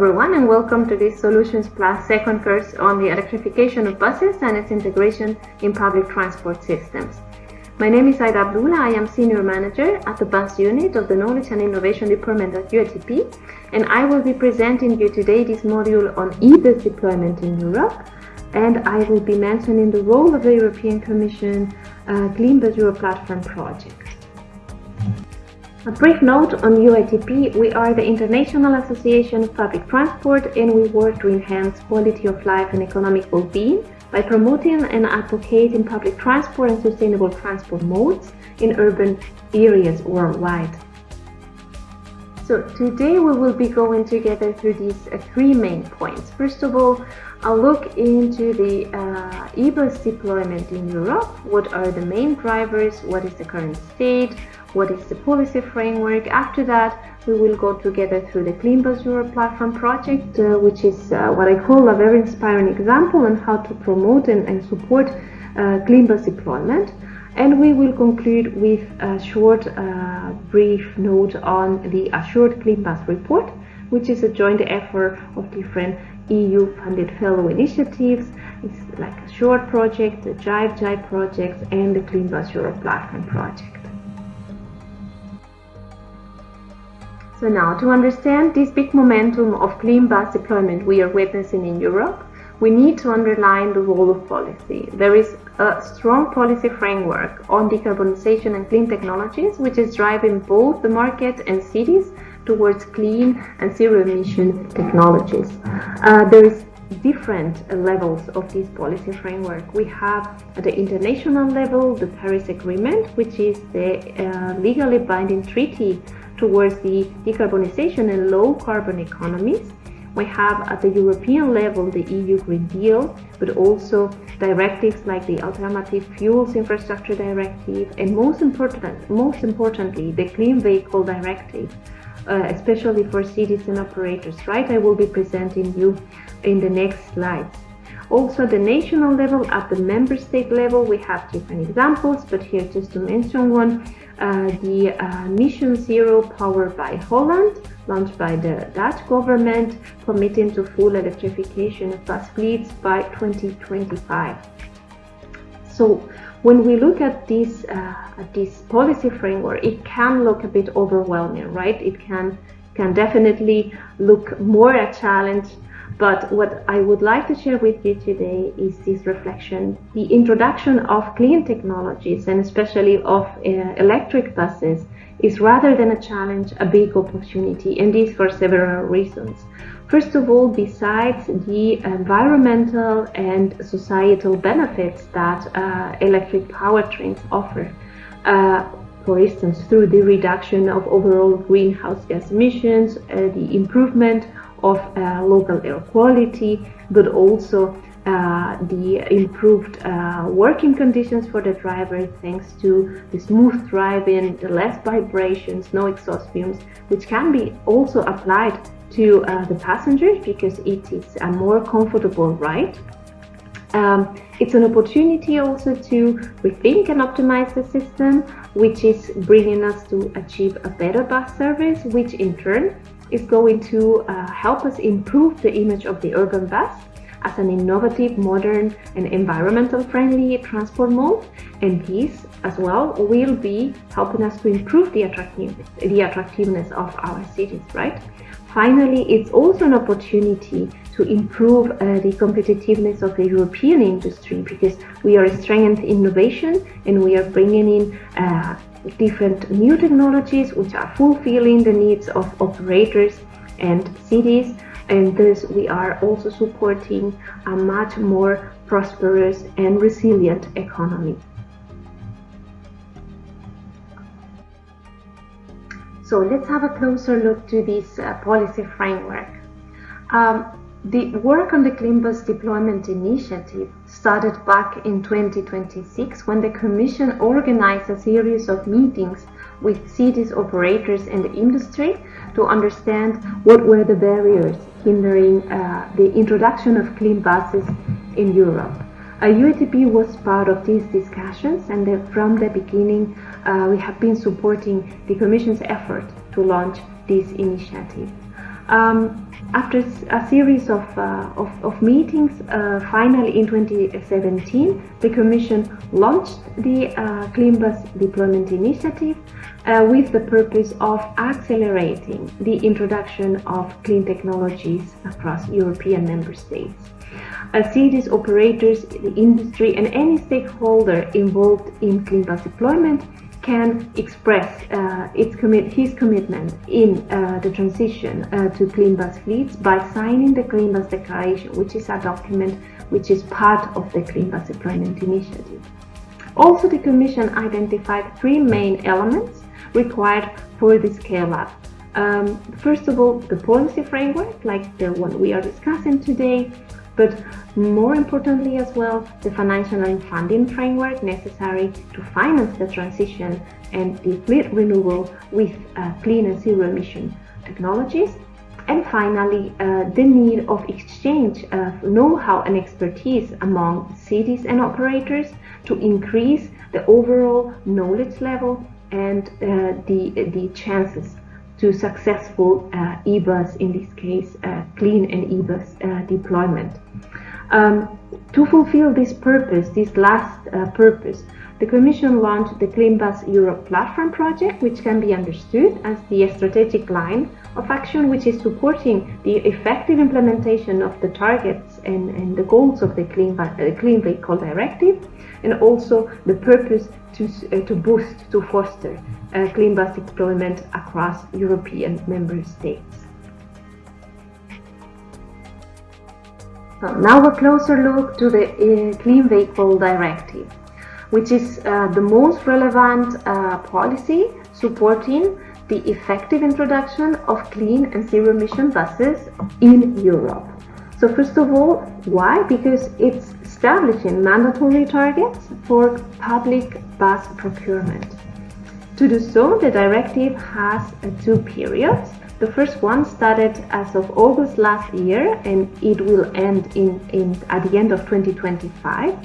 Everyone and welcome to this Solutions Plus second course on the electrification of buses and its integration in public transport systems. My name is Aida Abdullah, I am Senior Manager at the Bus Unit of the Knowledge and Innovation Department at UITP and I will be presenting you today this module on e-bus deployment in Europe and I will be mentioning the role of the European Commission uh, Clean Bus Europe Platform project. A brief note on UITP, we are the International Association of Public Transport and we work to enhance quality of life and economic well-being by promoting and advocating public transport and sustainable transport modes in urban areas worldwide. So today we will be going together through these uh, three main points. First of all, I'll look into the uh, e-bus deployment in Europe. What are the main drivers? What is the current state? What is the policy framework. After that, we will go together through the Clean Bus Europe platform project, uh, which is uh, what I call a very inspiring example on how to promote and, and support uh, Clean Bus deployment. And we will conclude with ASSURED, uh, brief note on the Assured Clean Bus report, which is a joint effort of different EU-funded fellow initiatives. It's like a short project, the Jive Jive project, and the Clean Bus Europe platform project. So now, to understand this big momentum of clean bus deployment we are witnessing in Europe, we need to underline the role of policy. There is a strong policy framework on decarbonization and clean technologies, which is driving both the market and cities towards clean and zero emission technologies. Uh, there is different levels of this policy framework. We have at the international level the Paris Agreement, which is the uh, legally binding treaty towards the decarbonization and low carbon economies. We have at the European level the EU Green Deal, but also directives like the Alternative Fuels Infrastructure Directive and most, important, most importantly the Clean Vehicle Directive, uh, especially for cities and operators, right? I will be presenting you in the next slides. Also at the national level, at the member state level, we have different examples, but here just to mention one, the uh, Mission Zero powered by Holland, launched by the Dutch government, committing to full electrification of bus fleets by 2025. So when we look at this, uh, at this policy framework, it can look a bit overwhelming, right? It can, can definitely look more a challenge but what I would like to share with you today is this reflection. The introduction of clean technologies and especially of uh, electric buses is rather than a challenge, a big opportunity, and this for several reasons. First of all, besides the environmental and societal benefits that uh, electric powertrains offer, uh, for instance, through the reduction of overall greenhouse gas emissions, uh, the improvement of uh, local air quality, but also uh, the improved uh, working conditions for the driver thanks to the smooth driving, the less vibrations, no exhaust fumes, which can be also applied to uh, the passengers because it is a more comfortable ride. Um, it's an opportunity also to rethink and optimize the system, which is bringing us to achieve a better bus service, which in turn is going to uh, help us improve the image of the urban bus as an innovative, modern and environmental friendly transport mode and this as well will be helping us to improve the attractiveness, the attractiveness of our cities, right? Finally, it's also an opportunity to improve uh, the competitiveness of the European industry because we are strengthening innovation and we are bringing in uh, different new technologies which are fulfilling the needs of operators and cities and thus we are also supporting a much more prosperous and resilient economy. So let's have a closer look to this uh, policy framework. Um, the work on the Clean Bus Deployment Initiative started back in 2026 when the Commission organized a series of meetings with cities operators and the industry to understand what were the barriers hindering uh, the introduction of clean buses in Europe. Uh, UITP was part of these discussions and the, from the beginning uh, we have been supporting the Commission's effort to launch this initiative. Um, after a series of, uh, of, of, meetings, uh, finally in 2017, the Commission launched the uh, Clean Bus Deployment Initiative uh, with the purpose of accelerating the introduction of clean technologies across European member states. Uh, cities, operators, the industry and any stakeholder involved in clean bus deployment can express uh, its commit his commitment in uh, the transition uh, to clean bus fleets by signing the Clean Bus Declaration, which is a document which is part of the Clean Bus Deployment Initiative. Also, the Commission identified three main elements required for the scale-up. Um, first of all, the policy framework, like the one we are discussing today, but more importantly as well, the financial and funding framework necessary to finance the transition and the fleet renewal with uh, clean and zero emission technologies. And finally, uh, the need of exchange of know-how and expertise among cities and operators to increase the overall knowledge level and uh, the, the chances to successful uh, eBus, in this case, uh, clean and eBus uh, deployment. Um, to fulfill this purpose, this last uh, purpose, the Commission launched the Clean Bus Europe platform project, which can be understood as the strategic line of action which is supporting the effective implementation of the targets and, and the goals of the Clean, uh, Clean Vehicle Directive, and also the purpose to, uh, to boost, to foster uh, clean bus deployment across European member states. So now a closer look to the uh, Clean Vehicle Directive, which is uh, the most relevant uh, policy supporting the effective introduction of clean and zero emission buses in Europe. So first of all, why? Because it's establishing mandatory targets for public bus procurement. To do so, the directive has uh, two periods. The first one started as of August last year and it will end in, in at the end of 2025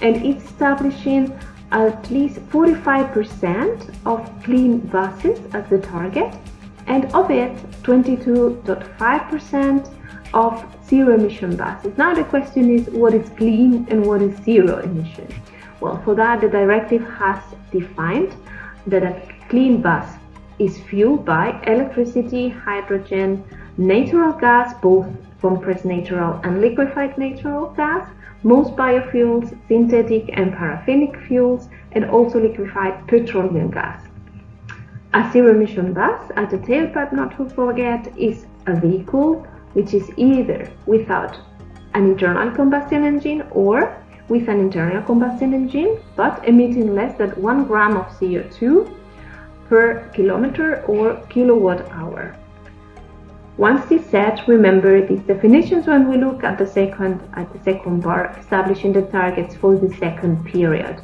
and it's establishing at least 45% of clean buses as the target and of it 22.5% of zero emission buses. Now the question is what is clean and what is zero emission? Well, for that the directive has defined that a clean bus is fueled by electricity, hydrogen, natural gas, both compressed natural and liquefied natural gas, most biofuels, synthetic and paraffinic fuels, and also liquefied petroleum gas. A zero-emission bus, at the tailpipe not to forget, is a vehicle which is either without an internal combustion engine or with an internal combustion engine, but emitting less than 1 gram of CO2 per kilometer or kilowatt hour. Once this set, remember these definitions when we look at the second at the second bar, establishing the targets for the second period.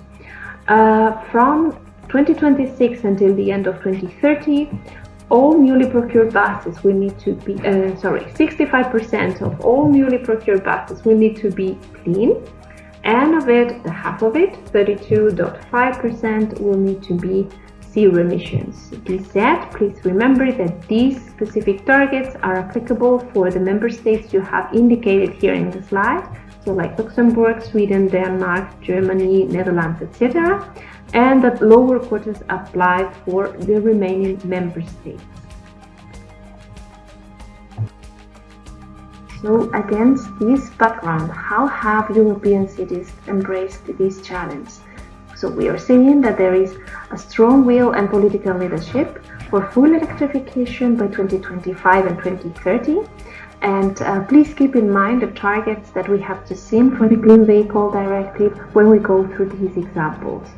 Uh, from 2026 until the end of 2030, all newly procured buses will need to be, uh, sorry, 65% of all newly procured buses will need to be clean, and of it, the half of it, 32.5% will need to be zero emissions. This said, please remember that these specific targets are applicable for the member states you have indicated here in the slide, so like Luxembourg, Sweden, Denmark, Germany, Netherlands, etc., and that lower quotas apply for the remaining member states. So against this background, how have European cities embraced this challenge? So we are seeing that there is a strong will and political leadership for full electrification by 2025 and 2030. And uh, please keep in mind the targets that we have just seen for the Clean Vehicle Directive when we go through these examples.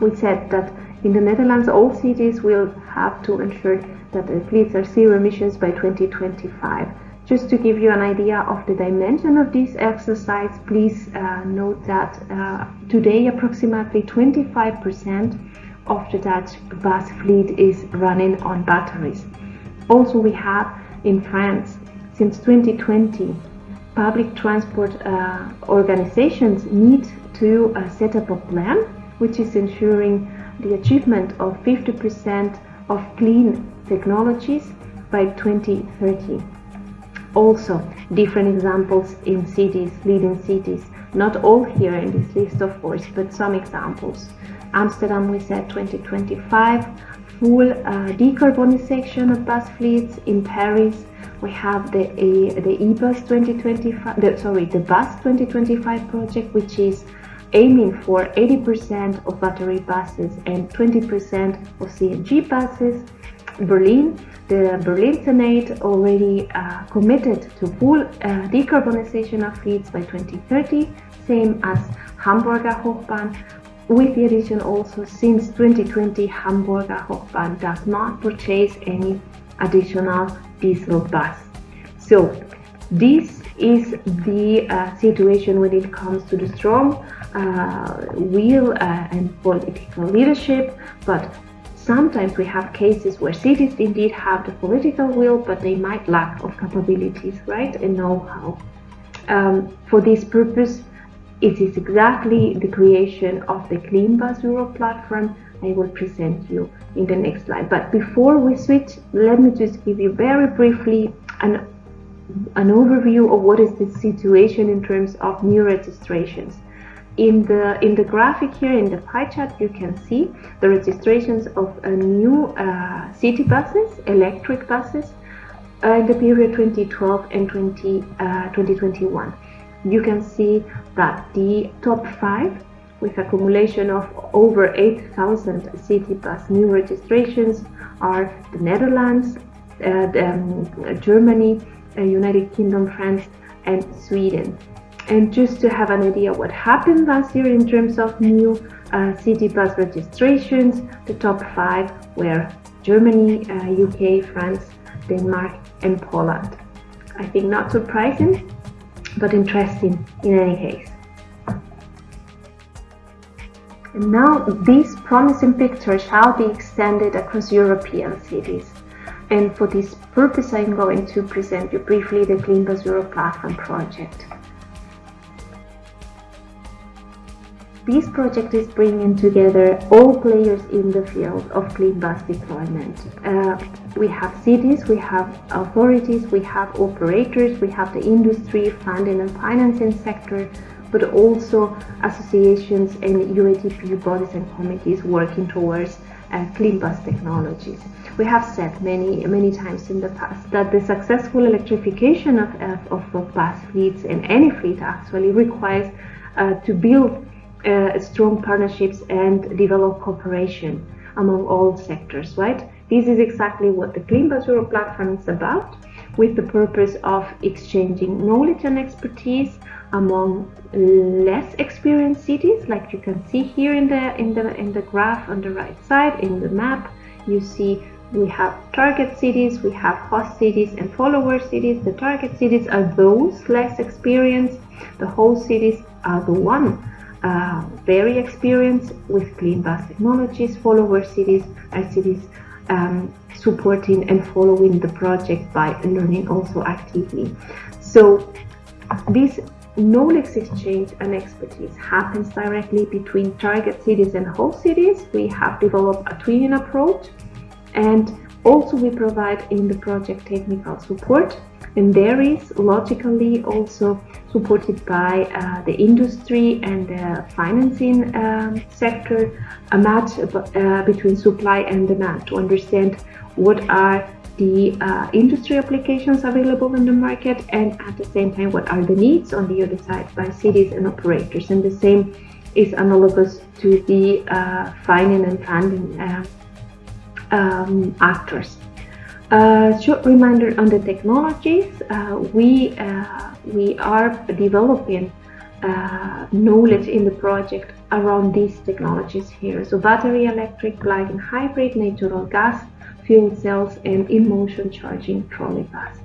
We said that in the Netherlands, all cities will have to ensure that the fleets are zero emissions by 2025. Just to give you an idea of the dimension of this exercise, please uh, note that uh, today approximately 25% of the Dutch bus fleet is running on batteries. Also, we have in France, since 2020, public transport uh, organizations need to uh, set up a plan which is ensuring the achievement of 50% of clean technologies by 2030. Also, different examples in cities, leading cities. Not all here in this list, of course, but some examples. Amsterdam, we said 2025, full uh, decarbonization of bus fleets. In Paris, we have the uh, the eBus 2025, the, sorry, the Bus 2025 project, which is aiming for 80% of battery buses and 20% of CNG buses. Berlin, the Berlin Senate already uh, committed to full uh, decarbonization of fleets by 2030, same as Hamburger Hochbahn, with the addition also since 2020 Hamburger Hochbahn does not purchase any additional diesel bus. So this is the uh, situation when it comes to the strong uh, will uh, and political leadership, but sometimes we have cases where cities indeed have the political will, but they might lack of capabilities, right, and know-how. Um, for this purpose, it is exactly the creation of the Clean Bus Europe platform I will present you in the next slide. But before we switch, let me just give you very briefly an, an overview of what is the situation in terms of new registrations. In the, in the graphic here, in the pie chart, you can see the registrations of new uh, city buses, electric buses, uh, in the period 2012 and 20, uh, 2021. You can see that the top five with accumulation of over 8,000 city bus new registrations are the Netherlands, uh, the, um, Germany, uh, United Kingdom, France, and Sweden. And just to have an idea what happened last year in terms of new uh, city bus registrations, the top five were Germany, UK, uh, France, Denmark, and Poland. I think not surprising, but interesting in any case. And now these promising pictures shall be extended across European cities. And for this purpose, I'm going to present you briefly the Clean Bus Europe Platform project. This project is bringing together all players in the field of clean bus deployment. Uh, we have cities, we have authorities, we have operators, we have the industry, funding and financing sector, but also associations and UITP bodies and committees working towards uh, clean bus technologies. We have said many, many times in the past that the successful electrification of, of, of bus fleets and any fleet actually requires uh, to build uh, strong partnerships and develop cooperation among all sectors, right? This is exactly what the Clean Europe platform is about, with the purpose of exchanging knowledge and expertise among less experienced cities like you can see here in the in the in the graph on the right side in the map. You see we have target cities we have host cities and follower cities. The target cities are those less experienced. The host cities are the one uh, very experienced with clean bus technologies follower cities are cities um, supporting and following the project by learning also actively so this knowledge exchange and expertise happens directly between target cities and host cities. We have developed a twinning approach and also we provide in the project technical support and there is logically also supported by uh, the industry and the financing um, sector a match uh, between supply and demand to understand what are the uh, industry applications available in the market and at the same time what are the needs on the other side by cities and operators. And the same is analogous to the uh, finding and funding uh, um, actors. Uh, short reminder on the technologies, uh, we, uh, we are developing uh, knowledge in the project around these technologies here. So battery electric, plug-in hybrid, natural gas, fuel cells and in-motion charging trolley bus.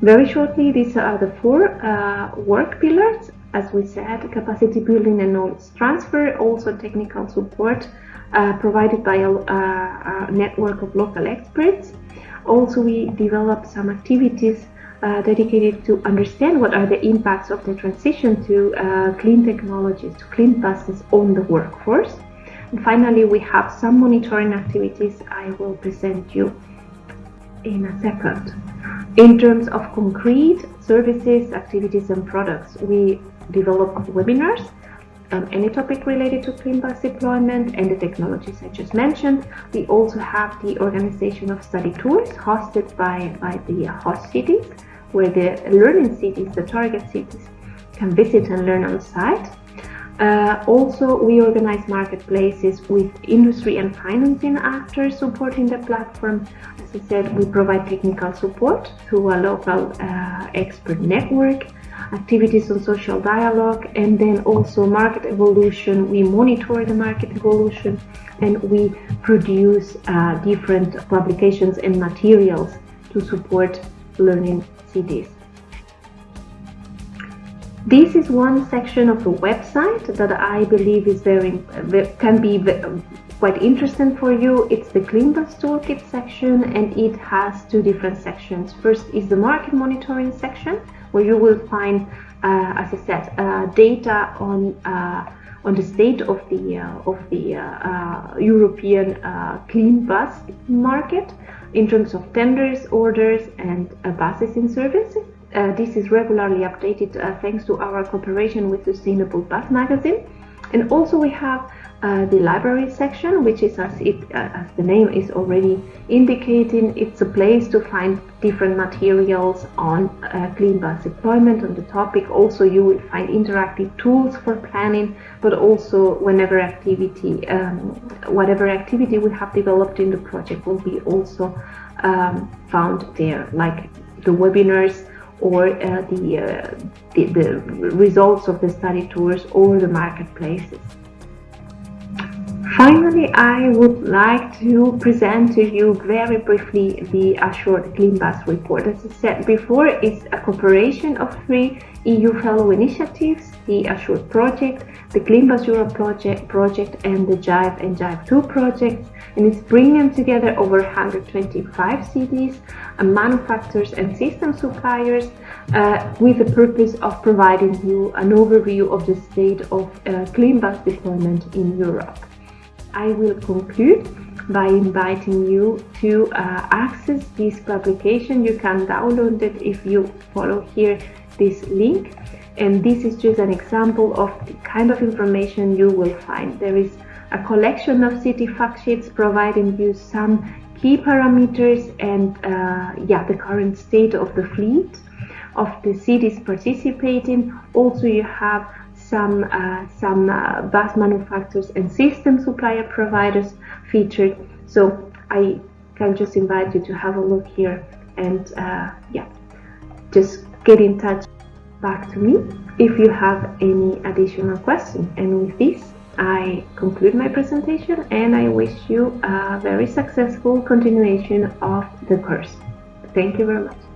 Very shortly, these are the four uh, work pillars. As we said, capacity building and knowledge transfer, also technical support provided by a, a, network of local experts. Also, we developed some activities uh, dedicated to understand what are the impacts of the transition to uh, clean technologies, to clean buses on the workforce. And finally, we have some monitoring activities I will present you in a second. In terms of concrete services, activities and products, we develop webinars um, any topic related to clean bus deployment and the technologies I just mentioned. We also have the organization of study tours hosted by, by the host cities, where the learning cities, the target cities, can visit and learn on site. Uh, also, we organize marketplaces with industry and financing actors supporting the platform. As I said, we provide technical support through a local uh, expert network activities on social dialogue, and then also market evolution. We monitor the market evolution and we produce uh, different publications and materials to support learning cities. This is one section of the website that I believe is very can be quite interesting for you. It's the CleanBus Toolkit section and it has two different sections. First is the market monitoring section where you will find, uh, as I said, uh, data on uh, on the state of the uh, of the uh, uh, European clean bus market in terms of tenders, orders, and buses in service. This is regularly updated thanks to our cooperation with Sustainable Bus Magazine. And also we have uh, the library section, which is as it uh, as the name is already indicating, it's a place to find different materials on uh, clean bus deployment on the topic. Also, you will find interactive tools for planning, but also whenever activity, um, whatever activity we have developed in the project will be also um, found there, like the webinars or uh, the, uh, the, the results of the study tours or the marketplaces. Finally, I would like to present to you very briefly the Assured Clean Bus report. As I said before, it's a cooperation of three EU fellow initiatives, the Assured project, the Clean Bus Europe project, project and the JIVE and JIVE2 projects. And it's bringing together over 125 cities, uh, manufacturers and system suppliers uh, with the purpose of providing you an overview of the state of uh, clean bus deployment in Europe. I will conclude by inviting you to uh, access this publication. You can download it if you follow here this link. And this is just an example of the kind of information you will find. There is a collection of city fact sheets providing you some key parameters and uh, yeah, the current state of the fleet of the cities participating. Also, you have some uh, some uh, bus manufacturers and system supplier providers featured. So I can just invite you to have a look here and uh, yeah, just get in touch back to me if you have any additional questions. And with this, I conclude my presentation and I wish you a very successful continuation of the course. Thank you very much.